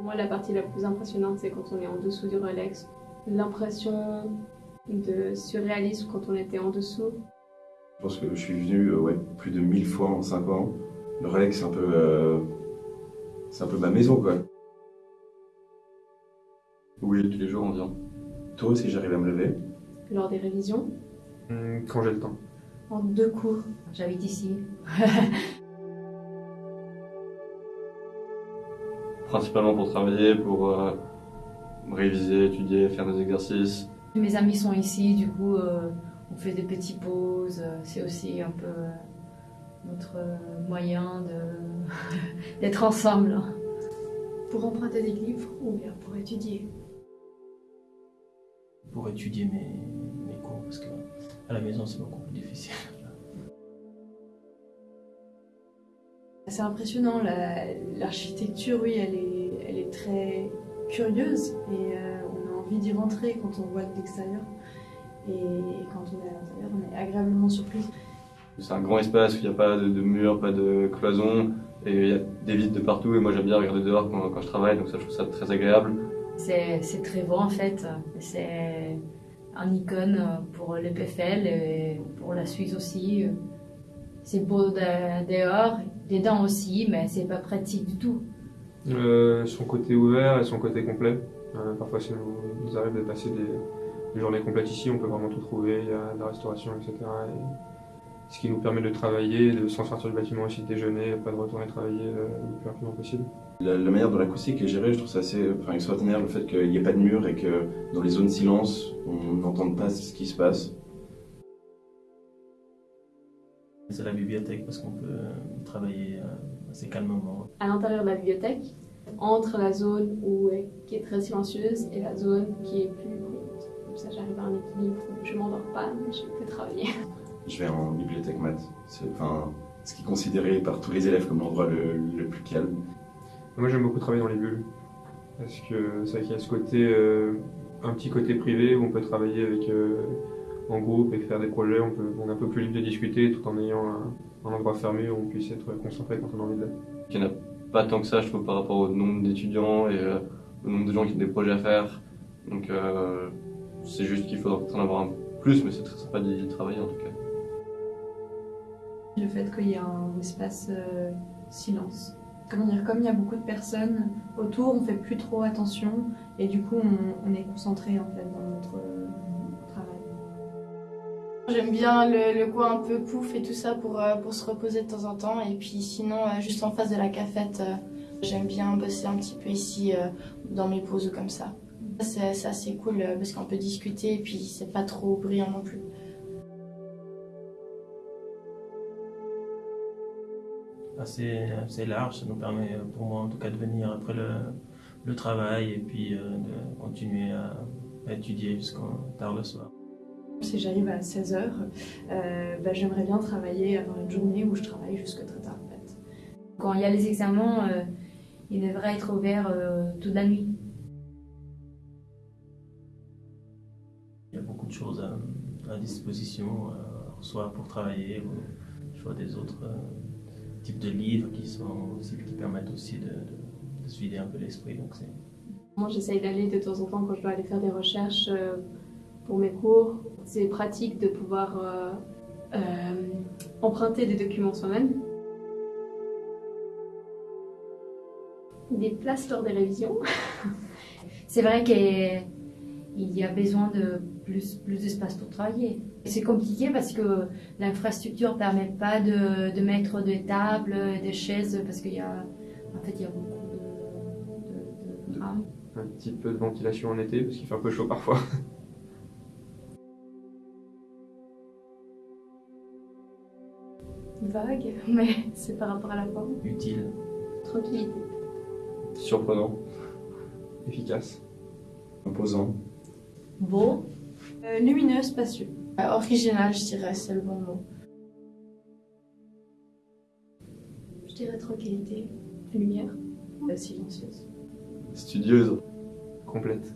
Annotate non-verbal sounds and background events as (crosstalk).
moi, la partie la plus impressionnante, c'est quand on est en dessous du Rolex. L'impression de surréalisme quand on était en dessous. Je pense que je suis venu euh, ouais, plus de 1000 fois en 5 ans. Le Rolex, c'est un peu, euh, c'est un peu ma maison, quoi. Oui, tous les jours on vient. Tôt, si j'arrive à me lever. Lors des révisions, Hum, Quand j'ai le temps. en deux cours. J'habite ici. (laughs) Principalement pour travailler, pour euh, réviser, étudier, faire des exercices. Mes amis sont ici, du coup, euh, on fait des petites pauses. euh, C'est aussi un peu notre moyen de- (laughs) d'être ensemble. Pour emprunter des livres ou bien pour étudier? pour étudier mes, mes cours parce que à la maison c'est beaucoup plus difficile. C'est impressionnant, la- l'architecture, oui, elle est, elle est très curieuse et euh, on a envie d'y rentrer quand on voit de l'extérieur. Et, et quand on est à l'intérieur, on est agréablement surpris. C'est un grand espace il n'y a pas de, de murs, pas de cloisons, et il y a des vitres de partout. Et moi j'aime bien regarder dehors quand, quand je travaille, donc ça je trouve ça très agréable. C'est c'est très beau en fait. C'est un icône pour le PFL et pour la Suisse aussi. C'est beau de- dehors, dedans aussi, mais c'est pas pratique du tout. Euh, son côté ouvert et son côté complet. Euh, parfois, ça nous, nous arrive de passer des, des journées complètes ici, on peut vraiment tout trouver, il y a de la restauration, etc. Et ce qui nous permet de travailler, de s'en sortir du bâtiment aussi, de déjeuner, pas de retourner travailler euh, le plus rapidement possible. La, la manière dont l'acoustique est gérée, je trouve ça assez enfin, extraordinaire, le fait qu'il n'y ait pas de mur et que dans les zones silence, on n'entende pas ce qui se passe. C'est la bibliothèque parce qu'on peut euh, travailler euh, assez calmement. À l'intérieur de la bibliothèque, entre la zone où, qui est très silencieuse et la zone qui est plus bruyante. Comme ça, j'arrive à un équilibre où je m'endors pas, mais je peux travailler. (laughs) Je vais en bibliothèque maths. C'est enfin, ce qui est considéré par tous les élèves comme l'endroit le, le plus calme. Moi, j'aime beaucoup travailler dans les bulles. Parce que c'est vrai qu'il y a ce côté, euh, un petit côté privé où on peut travailler avec, euh, en groupe et faire des projets. On, peut, on est un peu plus libre de discuter tout en ayant un, un endroit fermé où on puisse être concentré quand on a envie de l'être. Il n'y en a pas tant que ça, je trouve, par rapport au nombre d'étudiants et euh, au nombre de gens qui ont des projets à faire. Donc euh, c'est juste qu'il faudra peut-être en avoir un plus, mais c'est très sympa d'y travailler en tout cas. Le fait qu'il y ait un espace euh, silence. Comment dire, comme il y a beaucoup de personnes autour, on fait plus trop attention et du coup on, on est concentré en fait dans notre euh. J'aime bien le, le coin un peu pouf et tout ça pour, euh, pour se reposer de temps en temps. Et puis sinon, euh, juste en face de la cafette, euh, j'aime bien bosser un petit peu ici dans mes pauses comme ça. C'est assez cool parce qu'on peut discuter et puis c'est pas trop bruyant non plus. Assez, assez large, ça nous permet pour moi en tout cas de venir après le, le travail et puis de continuer à, à étudier jusqu'à tard le soir. Si j'arrive à 16h, euh, bah, j'aimerais bien travailler, avoir une journée où je travaille jusque très tard en fait. Quand il y a les examens, euh, il devrait être ouvert euh, toute la nuit. Il y a beaucoup de choses à, à disposition, euh, soit pour travailler, ou soit des autres euh, types de livres qui, sont aussi, qui permettent aussi de, de, de se vider un peu l'esprit. Donc c'est Moi, j'essaye d'aller de temps en temps quand je dois aller faire des recherches euh, pour mes cours. C'est pratique de pouvoir euh, euh, emprunter des documents soi-même. Des places lors des révisions. (laughs) C'est vrai qu'il y a besoin de plus, plus d'espace pour travailler. C'est compliqué parce que l'infrastructure ne permet pas de, de mettre des tables, des chaises, parce qu'il y a, en fait, il y a beaucoup de, de, de rames. Un petit peu de ventilation en été parce qu'il fait un peu chaud parfois. (laughs) Vague, (laughs) mais c'est par rapport à la forme. utile. Tranquillité. Surprenant. Efficace. Imposant. Beau, Euh, lumineux, spacieux. Euh, original, je dirais, c'est le bon mot. Je dirais tranquillité, lumière. Euh, silencieuse. Studieuse. Complète.